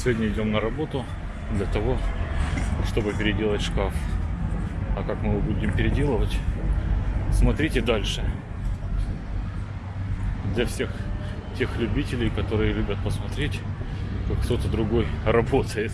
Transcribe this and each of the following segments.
Сегодня идем на работу для того, чтобы переделать шкаф. А как мы его будем переделывать, смотрите дальше. Для всех тех любителей, которые любят посмотреть, как кто-то другой работает.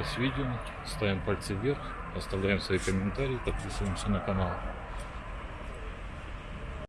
Понравилось видео, ставим пальцы вверх, оставляем свои комментарии, подписываемся на канал.